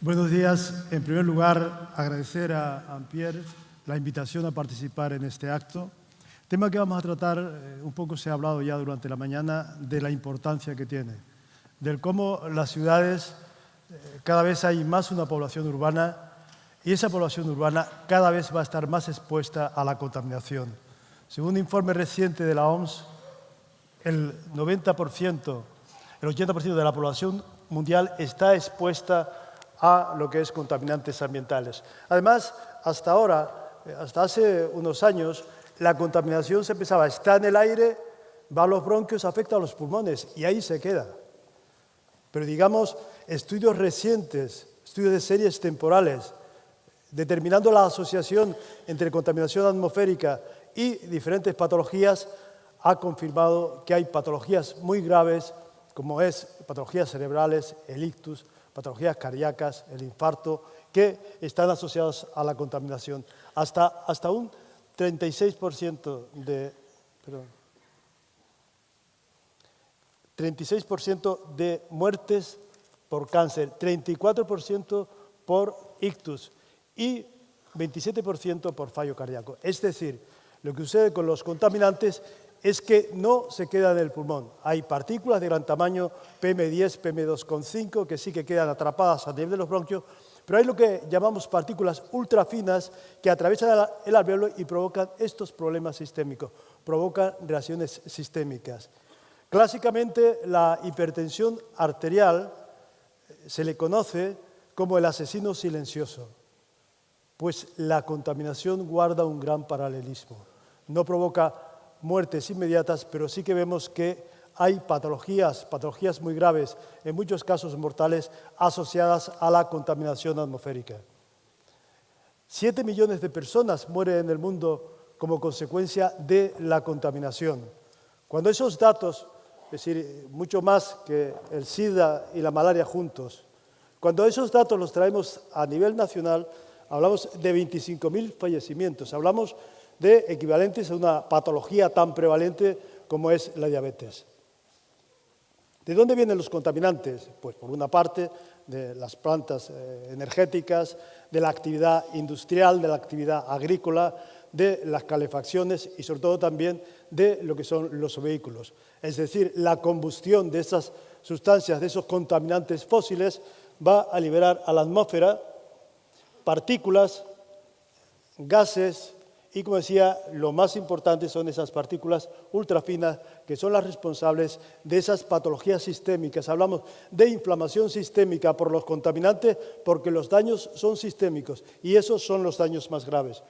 Buenos días. En primer lugar, agradecer a Ampierre la invitación a participar en este acto. El tema que vamos a tratar, eh, un poco se ha hablado ya durante la mañana, de la importancia que tiene, del cómo las ciudades, eh, cada vez hay más una población urbana y esa población urbana cada vez va a estar más expuesta a la contaminación. Según un informe reciente de la OMS, el 90%, el 80% de la población mundial está expuesta a lo que es contaminantes ambientales. Además, hasta ahora, eh, hasta hace unos años, la contaminación se pensaba, está en el aire, va a los bronquios, afecta a los pulmones y ahí se queda. Pero digamos, estudios recientes, estudios de series temporales, determinando la asociación entre contaminación atmosférica y diferentes patologías, ha confirmado que hay patologías muy graves, como es patologías cerebrales, el ictus, patologías cardíacas, el infarto, que están asociados a la contaminación. Hasta, hasta un 36% de, 36% de muertes por cáncer, 34% por ictus y 27% por fallo cardíaco. Es decir, lo que sucede con los contaminantes es que no se queda en el pulmón. Hay partículas de gran tamaño, PM10, PM2,5, que sí que quedan atrapadas a nivel de los bronquios, pero hay lo que llamamos partículas ultrafinas que atraviesan el alveolo y provocan estos problemas sistémicos, provocan reacciones sistémicas. Clásicamente, la hipertensión arterial eh, se le conoce como el asesino silencioso, pues la contaminación guarda un gran paralelismo. No provoca muertes inmediatas, pero sí que vemos que hay patologías, patologías muy graves, en muchos casos mortales, asociadas a la contaminación atmosférica. Siete millones de personas mueren en el mundo como consecuencia de la contaminación. Cuando esos datos, es decir, mucho más que el SIDA y la malaria juntos, cuando esos datos los traemos a nivel nacional, hablamos de 25.000 fallecimientos, hablamos de equivalentes a una patología tan prevalente como es la diabetes. ¿De dónde vienen los contaminantes? Pues por una parte de las plantas eh, energéticas, de la actividad industrial, de la actividad agrícola, de las calefacciones y sobre todo también de lo que son los vehículos. Es decir, la combustión de esas sustancias, de esos contaminantes fósiles, va a liberar a la atmósfera partículas, gases, y como decía, lo más importante son esas partículas ultrafinas que son las responsables de esas patologías sistémicas. Hablamos de inflamación sistémica por los contaminantes porque los daños son sistémicos y esos son los daños más graves.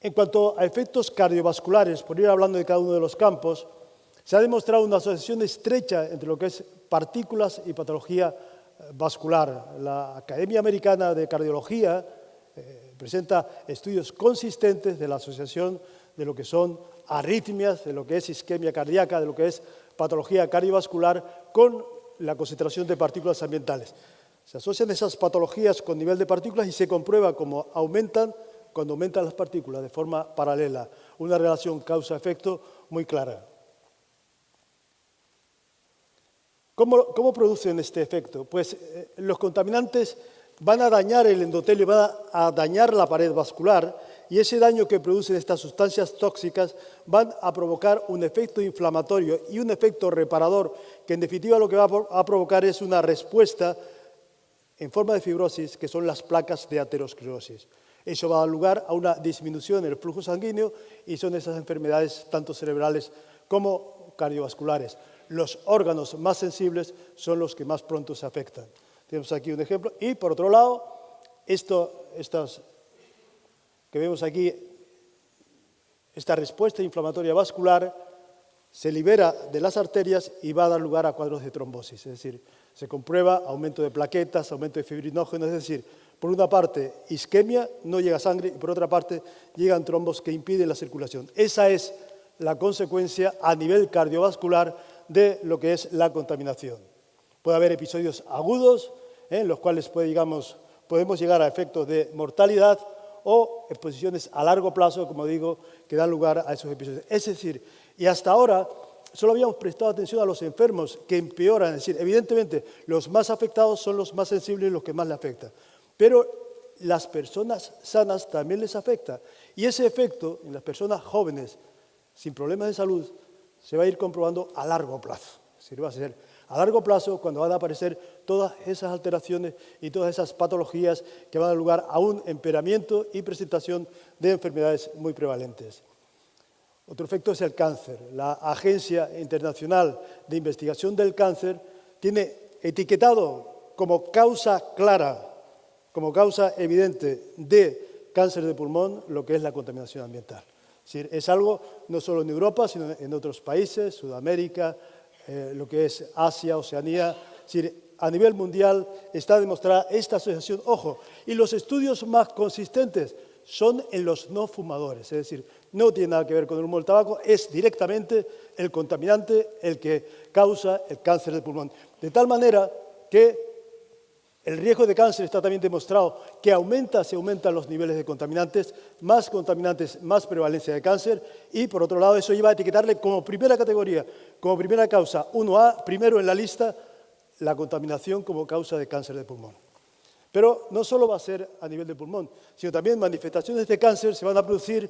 En cuanto a efectos cardiovasculares, por ir hablando de cada uno de los campos, se ha demostrado una asociación estrecha entre lo que es partículas y patología eh, vascular. La Academia Americana de Cardiología presenta estudios consistentes de la asociación de lo que son arritmias, de lo que es isquemia cardíaca, de lo que es patología cardiovascular con la concentración de partículas ambientales. Se asocian esas patologías con nivel de partículas y se comprueba cómo aumentan cuando aumentan las partículas de forma paralela. Una relación causa-efecto muy clara. ¿Cómo, producen este efecto? Pues eh, los contaminantes van a dañar el endotelio, van a dañar la pared vascular y ese daño que producen estas sustancias tóxicas van a provocar un efecto inflamatorio y un efecto reparador que en definitiva lo que va a provocar es una respuesta en forma de fibrosis que son las placas de aterosclerosis. Eso va a dar lugar a una disminución en el flujo sanguíneo y son esas enfermedades tanto cerebrales como cardiovasculares. Los órganos más sensibles son los que más pronto se afectan. Tenemos aquí un ejemplo. Y por otro lado, esto, estas que vemos aquí, esta respuesta inflamatoria vascular se libera de las arterias y va a dar lugar a cuadros de trombosis. Es decir, se comprueba aumento de plaquetas, aumento de fibrinógenos, es decir, por una parte isquemia, no llega sangre, y por otra parte llegan trombos que impiden la circulación. Esa es la consecuencia a nivel cardiovascular de lo que es la contaminación. Puede haber episodios agudos, en los cuales podemos llegar a efectos de mortalidad o exposiciones a largo plazo, como digo, que dan lugar a esos episodios. Es decir, y hasta ahora solo habíamos prestado atención a los enfermos que empeoran, es decir, evidentemente los más afectados son los más sensibles y los que más le afectan. Pero las personas sanas también les afecta. Y ese efecto en las personas jóvenes sin problemas de salud se va a ir comprobando a largo plazo. va a ser a largo plazo cuando van a aparecer todas esas alteraciones y todas esas patologías que van a dar lugar a un empeoramiento y presentación de enfermedades muy prevalentes. Otro efecto es el cáncer. La Agencia Internacional de Investigación del Cáncer tiene etiquetado como causa clara, como causa evidente de cáncer de pulmón lo que es la contaminación ambiental. Es, es algo no solo en Europa, sino en otros países, Sudamérica, eh, lo que es Asia, Oceanía. Es decir, a nivel mundial está demostrada esta asociación. Ojo, y los estudios más consistentes son en los no fumadores, es decir, no tiene nada que ver con el humo del tabaco, es directamente el contaminante el que causa el cáncer del pulmón. De tal manera que el riesgo de cáncer está también demostrado que aumenta si aumentan los niveles de contaminantes, más contaminantes, más prevalencia de cáncer y por otro lado eso lleva a etiquetarle como primera categoría, como primera causa 1A, primero en la lista, la contaminación como causa de cáncer de pulmón. Pero no solo va a ser a nivel de pulmón, sino también manifestaciones de cáncer se van a producir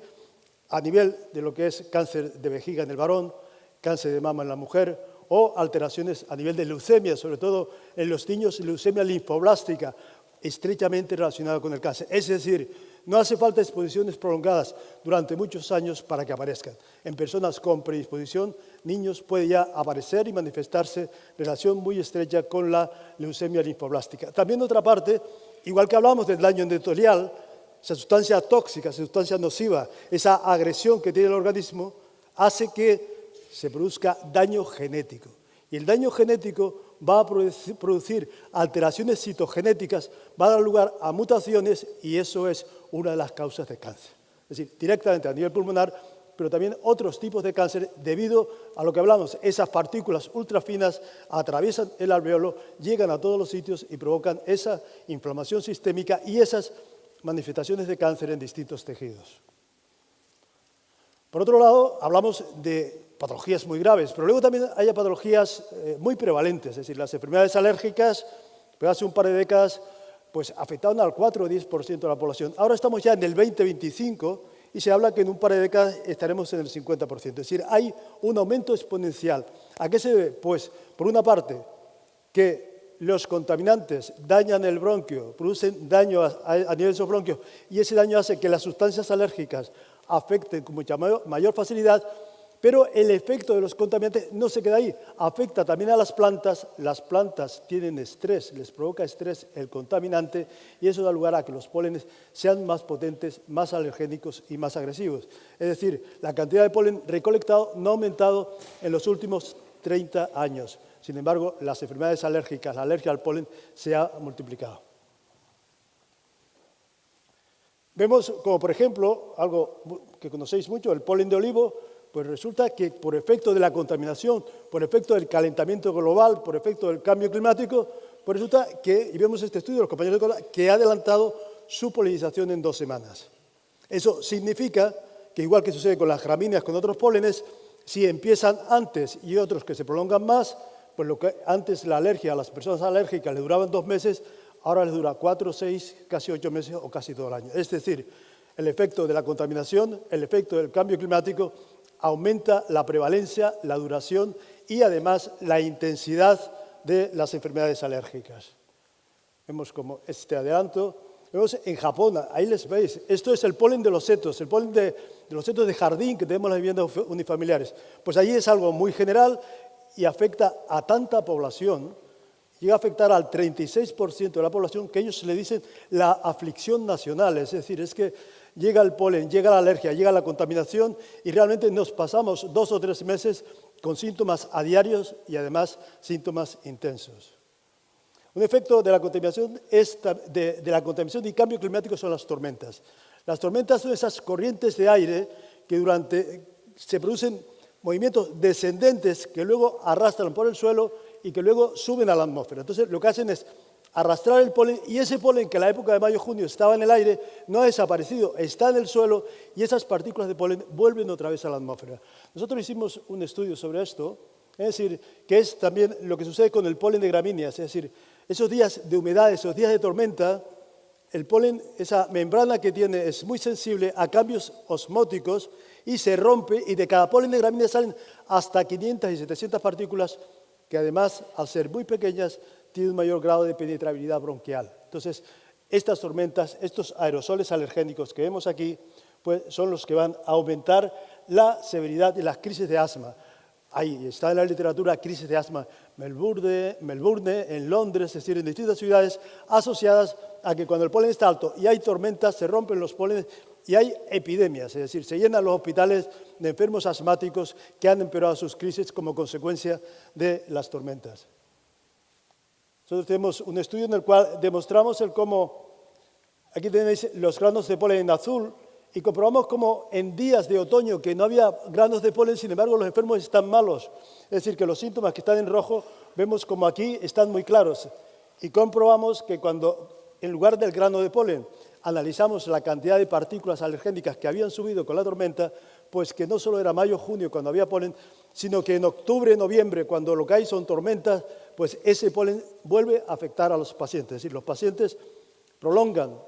a nivel de lo que es cáncer de vejiga en el varón, cáncer de mama en la mujer o alteraciones a nivel de leucemia, sobre todo en los niños, leucemia linfoblástica, estrechamente relacionada con el cáncer. Es decir, no hace falta exposiciones prolongadas durante muchos años para que aparezcan. En personas con predisposición, niños puede ya aparecer y manifestarse relación muy estrecha con la leucemia linfoblástica. También, otra parte, igual que hablamos del daño endotelial, esa sustancia tóxica, esa sustancia nociva, esa agresión que tiene el organismo, hace que se produzca daño genético. Y el daño genético va a producir alteraciones citogenéticas, va a dar lugar a mutaciones y eso es una de las causas de cáncer. Es decir, directamente a nivel pulmonar, pero también otros tipos de cáncer debido a lo que hablamos, esas partículas ultrafinas atraviesan el alveolo, llegan a todos los sitios y provocan esa inflamación sistémica y esas manifestaciones de cáncer en distintos tejidos. Por otro lado, hablamos de patologías muy graves, pero luego también hay patologías eh, muy prevalentes, es decir, las enfermedades alérgicas, pues hace un par de décadas, pues afectaban al 4 o 10% de la población. Ahora estamos ya en el 20-25 y se habla que en un par de décadas estaremos en el 50%. Es decir, hay un aumento exponencial. ¿A qué se debe? Pues, por una parte, que los contaminantes dañan el bronquio, producen daño a, a nivel de esos bronquios y ese daño hace que las sustancias alérgicas afecten con mucha mayor facilidad pero el efecto de los contaminantes no se queda ahí, afecta también a las plantas, las plantas tienen estrés, les provoca estrés el contaminante y eso da lugar a que los pólenes sean más potentes, más alergénicos y más agresivos. Es decir, la cantidad de polen recolectado no ha aumentado en los últimos 30 años. Sin embargo, las enfermedades alérgicas, la alergia al polen, se ha multiplicado. Vemos como, por ejemplo, algo que conocéis mucho, el polen de olivo, pues resulta que por efecto de la contaminación, por efecto del calentamiento global, por efecto del cambio climático, pues resulta que, y vemos este estudio de los compañeros de que ha adelantado su polinización en dos semanas. Eso significa que igual que sucede con las gramíneas, con otros pólenes, si empiezan antes y otros que se prolongan más, pues lo que antes la alergia a las personas alérgicas le duraban dos meses, ahora les dura cuatro, seis, casi ocho meses o casi todo el año. Es decir, el efecto de la contaminación, el efecto del cambio climático aumenta la prevalencia, la duración y además la intensidad de las enfermedades alérgicas. Vemos como este adelanto. Vemos en Japón, ahí les veis, esto es el polen de los setos, el polen de, los setos de jardín que tenemos en las viviendas unifamiliares. Pues allí es algo muy general y afecta a tanta población, llega a afectar al 36% de la población, que ellos le dicen la aflicción nacional, es decir, es que llega el polen, llega la alergia, llega la contaminación y realmente nos pasamos dos o tres meses con síntomas a diarios y además síntomas intensos. Un efecto de la contaminación, de, la contaminación y cambio climático son las tormentas. Las tormentas son esas corrientes de aire que durante se producen movimientos descendentes que luego arrastran por el suelo y que luego suben a la atmósfera. Entonces lo que hacen es arrastrar el polen y ese polen que en la época de mayo-junio estaba en el aire no ha desaparecido, está en el suelo y esas partículas de polen vuelven otra vez a la atmósfera. Nosotros hicimos un estudio sobre esto, es decir, que es también lo que sucede con el polen de gramíneas, es decir, esos días de humedad, esos días de tormenta, el polen, esa membrana que tiene es muy sensible a cambios osmóticos y se rompe y de cada polen de gramíneas salen hasta 500 y 700 partículas que además, al ser muy pequeñas, tiene un mayor grado de penetrabilidad bronquial. Entonces, estas tormentas, estos aerosoles alergénicos que vemos aquí, pues son los que van a aumentar la severidad de las crisis de asma. Ahí está en la literatura crisis de asma Melbourne, Melbourne, en Londres, es decir, en distintas ciudades asociadas a que cuando el polen está alto y hay tormentas, se rompen los polenes y hay epidemias, es decir, se llenan los hospitales de enfermos asmáticos que han empeorado sus crisis como consecuencia de las tormentas. Nosotros tenemos un estudio en el cual demostramos el cómo, aquí tenéis los granos de polen en azul, y comprobamos cómo en días de otoño que no había granos de polen, sin embargo los enfermos están malos. Es decir, que los síntomas que están en rojo, vemos como aquí están muy claros. Y comprobamos que cuando en lugar del grano de polen analizamos la cantidad de partículas alergénicas que habían subido con la tormenta, pues que no solo era mayo-junio cuando había polen, sino que en octubre, noviembre, cuando lo que hay son tormentas, pues ese polen vuelve a afectar a los pacientes. Es decir, los pacientes prolongan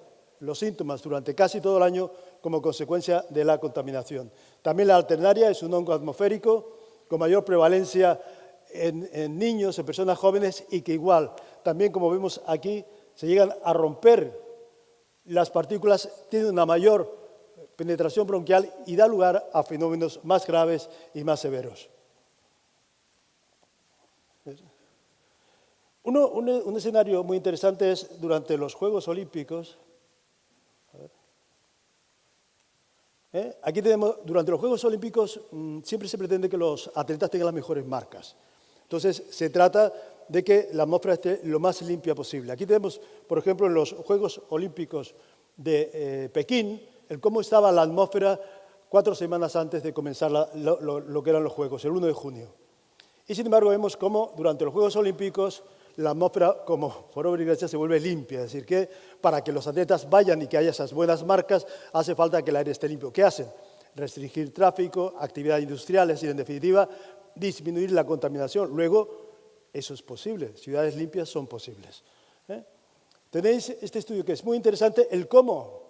los síntomas durante casi todo el año como consecuencia de la contaminación. También la alternaria es un hongo atmosférico con mayor prevalencia en, niños, en personas jóvenes y que igual, también como vemos aquí, se llegan a romper las partículas, tienen una mayor penetración bronquial y da lugar a fenómenos más graves y más severos. un, escenario muy interesante es durante los Juegos Olímpicos. ¿Eh? Aquí tenemos, durante los Juegos Olímpicos mm, siempre se pretende que los atletas tengan las mejores marcas. Entonces se trata de que la atmósfera esté lo más limpia posible. Aquí tenemos, por ejemplo, en los Juegos Olímpicos de eh, Pekín, el cómo estaba la atmósfera cuatro semanas antes de comenzar lo, lo, que eran los Juegos, el 1 de junio. Y sin embargo vemos cómo durante los Juegos Olímpicos la atmósfera, como por obra y gracia, se vuelve limpia. Es decir, que para que los atletas vayan y que haya esas buenas marcas, hace falta que el aire esté limpio. ¿Qué hacen? Restringir tráfico, actividad industrial, es decir, en definitiva, disminuir la contaminación. Luego, eso es posible. Ciudades limpias son posibles. ¿eh? Tenéis este estudio que es muy interesante, el cómo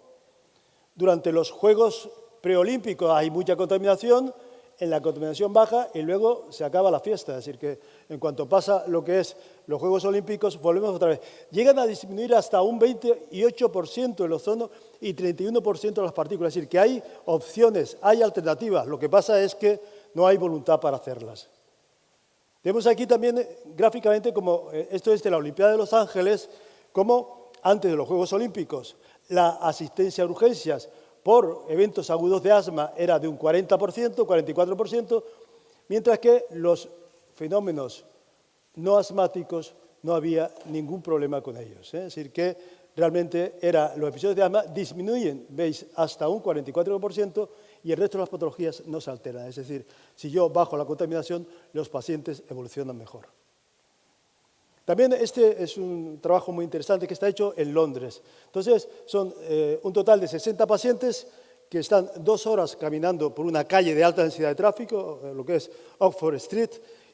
durante los Juegos preolímpicos hay mucha contaminación, en la contaminación baja y luego se acaba la fiesta. Es decir, que en cuanto pasa lo que es los Juegos Olímpicos, volvemos otra vez. Llegan a disminuir hasta un 28% el ozono y 31% las partículas. Es decir, que hay opciones, hay alternativas. Lo que pasa es que no hay voluntad para hacerlas. Vemos aquí también eh, gráficamente, como eh, esto es de la Olimpiada de Los Ángeles, como antes de los Juegos Olímpicos, la asistencia a urgencias por eventos agudos de asma era de un 40%, 44%, mientras que los fenómenos no asmáticos no había ningún problema con ellos. ¿eh? Es decir, que realmente era, los episodios de asma disminuyen, veis, hasta un 44% y el resto de las patologías no se alteran. Es decir, si yo bajo la contaminación, los pacientes evolucionan mejor. También este es un trabajo muy interesante que está hecho en Londres. Entonces, son eh, un total de 60 pacientes que están dos horas caminando por una calle de alta densidad de tráfico, eh, lo que es Oxford Street,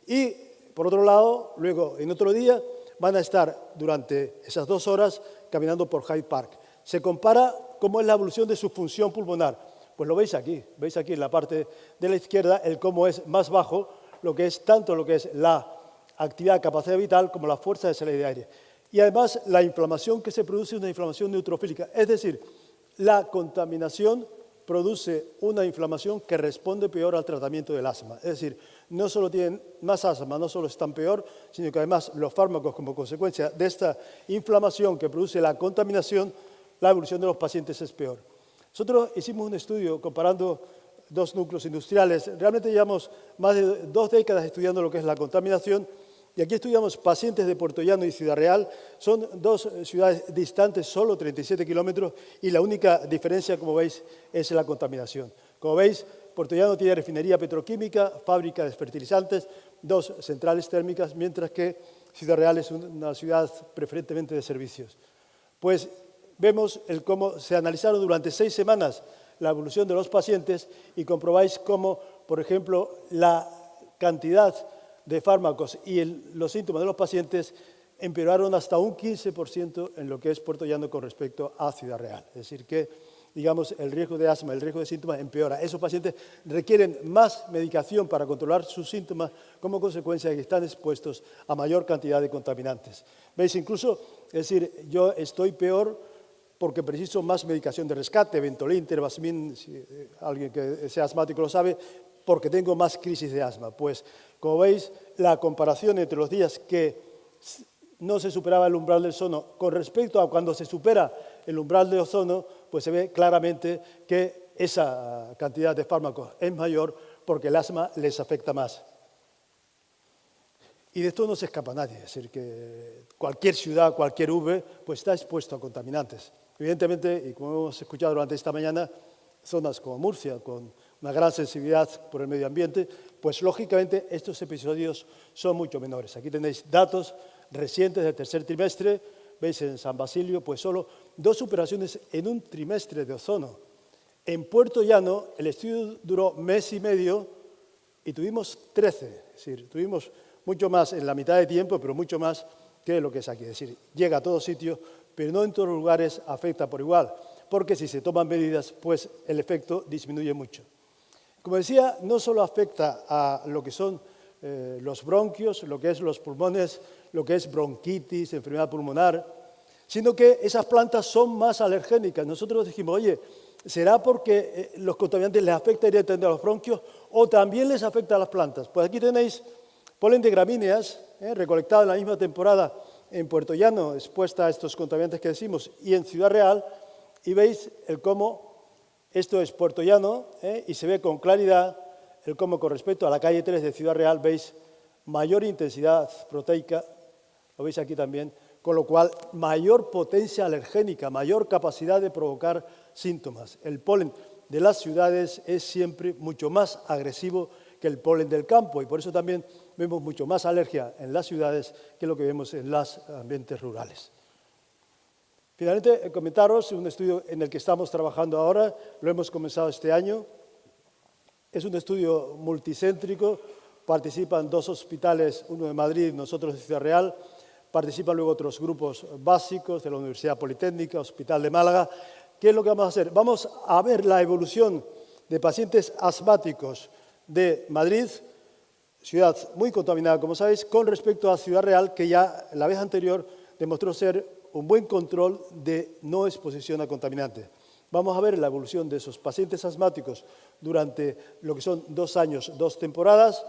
y por otro lado, luego en otro día, van a estar durante esas dos horas caminando por Hyde Park. Se compara cómo es la evolución de su función pulmonar. Pues lo veis aquí, veis aquí en la parte de la izquierda el cómo es más bajo, lo que es tanto lo que es la actividad, capacidad vital, como la fuerza de salida aire. Y además, la inflamación que se produce es una inflamación neutrofílica, es decir, la contaminación produce una inflamación que responde peor al tratamiento del asma. Es decir, no solo tienen más asma, no solo están peor, sino que además los fármacos, como consecuencia de esta inflamación que produce la contaminación, la evolución de los pacientes es peor. Nosotros hicimos un estudio comparando dos núcleos industriales. Realmente llevamos más de dos décadas estudiando lo que es la contaminación y aquí estudiamos pacientes de Puerto Llano y Ciudad Real. Son dos ciudades distantes, solo 37 kilómetros, y la única diferencia, como veis, es la contaminación. Como veis, Puerto Llano tiene refinería petroquímica, fábrica de fertilizantes, dos centrales térmicas, mientras que Ciudad Real es una ciudad preferentemente de servicios. Pues vemos cómo se analizaron durante seis semanas la evolución de los pacientes y comprobáis cómo, por ejemplo, la cantidad de fármacos y los síntomas de los pacientes empeoraron hasta un 15% en lo que es Puerto Llano con respecto a Ciudad Real. Es decir, que digamos, el riesgo de asma, el riesgo de síntomas empeora. Esos pacientes requieren más medicación para controlar sus síntomas como consecuencia de que están expuestos a mayor cantidad de contaminantes. ¿Veis? Incluso, es decir, yo estoy peor porque preciso más medicación de rescate, Ventolin, Terbasmin, si eh, alguien que sea asmático lo sabe, porque tengo más crisis de asma. Pues, como veis, la comparación entre los días que no se superaba el umbral del ozono con respecto a cuando se supera el umbral de ozono, pues se ve claramente que esa cantidad de fármacos es mayor porque el asma les afecta más. Y de esto no se escapa nadie, es decir, que cualquier ciudad, cualquier V, pues está expuesto a contaminantes. Evidentemente, y como hemos escuchado durante esta mañana, zonas como Murcia, con una gran sensibilidad por el medio ambiente, pues lógicamente estos episodios son mucho menores. Aquí tenéis datos recientes del tercer trimestre, veis en San Basilio, pues solo dos superaciones en un trimestre de ozono. En Puerto Llano el estudio duró mes y medio y tuvimos 13, es decir, tuvimos mucho más en la mitad de tiempo, pero mucho más que lo que es aquí. Es decir, llega a todos sitios, pero no en todos los lugares afecta por igual, porque si se toman medidas, pues el efecto disminuye mucho. Como decía, no solo afecta a lo que son eh, los bronquios, lo que es los pulmones, lo que es bronquitis, enfermedad pulmonar, sino que esas plantas son más alergénicas. Nosotros dijimos, oye, ¿será porque eh, los contaminantes les afecta directamente a los bronquios o también les afecta a las plantas? Pues aquí tenéis polen de gramíneas, eh, recolectado en la misma temporada en Puerto Llano, expuesta a estos contaminantes que decimos, y en Ciudad Real, y veis el cómo esto es Puerto Llano, y se ve con claridad el cómo con respecto a la calle 3 de Ciudad Real veis mayor intensidad proteica, lo veis aquí también, con lo cual mayor potencia alergénica, mayor capacidad de provocar síntomas. El polen de las ciudades es siempre mucho más agresivo que el polen del campo y por eso también vemos mucho más alergia en las ciudades que lo que vemos en los ambientes rurales. Finalmente, comentaros un estudio en el que estamos trabajando ahora, lo hemos comenzado este año, es un estudio multicéntrico, participan dos hospitales, uno de Madrid, nosotros de Ciudad Real, participan luego otros grupos básicos de la Universidad Politécnica, Hospital de Málaga. ¿Qué es lo que vamos a hacer? Vamos a ver la evolución de pacientes asmáticos de Madrid, ciudad muy contaminada, como sabéis, con respecto a Ciudad Real, que ya la vez anterior demostró ser un buen control de no exposición a contaminantes. Vamos a ver la evolución de esos pacientes asmáticos durante lo que son dos años, dos temporadas.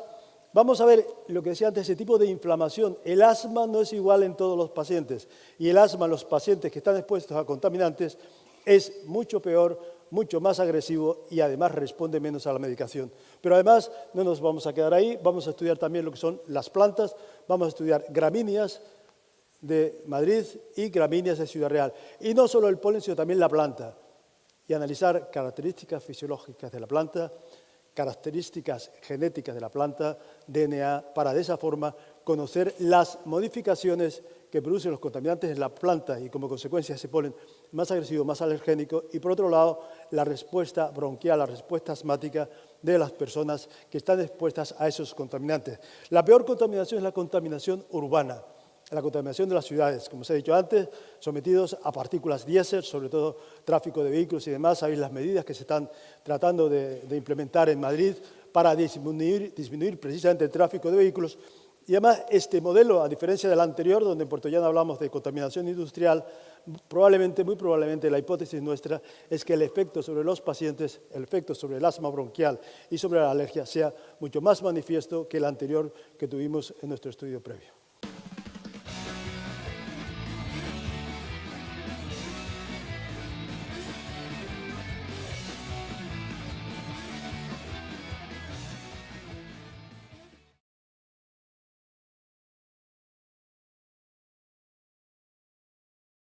Vamos a ver lo que decía antes, ese tipo de inflamación. El asma no es igual en todos los pacientes y el asma en los pacientes que están expuestos a contaminantes es mucho peor, mucho más agresivo y además responde menos a la medicación. Pero además no nos vamos a quedar ahí, vamos a estudiar también lo que son las plantas, vamos a estudiar gramíneas de Madrid y gramíneas de Ciudad Real. Y no solo el polen, sino también la planta y analizar características fisiológicas de la planta, características genéticas de la planta, DNA, para de esa forma conocer las modificaciones que producen los contaminantes en la planta y como consecuencia se ponen más agresivo, más alergénico y por otro lado la respuesta bronquial, la respuesta asmática de las personas que están expuestas a esos contaminantes. La peor contaminación es la contaminación urbana la contaminación de las ciudades, como se ha dicho antes, sometidos a partículas diésel, sobre todo tráfico de vehículos y demás. Sabéis las medidas que se están tratando de, implementar en Madrid para disminuir, disminuir, precisamente el tráfico de vehículos. Y además, este modelo, a diferencia del anterior, donde en Puerto Llano hablamos de contaminación industrial, probablemente, muy probablemente, la hipótesis nuestra es que el efecto sobre los pacientes, el efecto sobre el asma bronquial y sobre la alergia sea mucho más manifiesto que el anterior que tuvimos en nuestro estudio previo.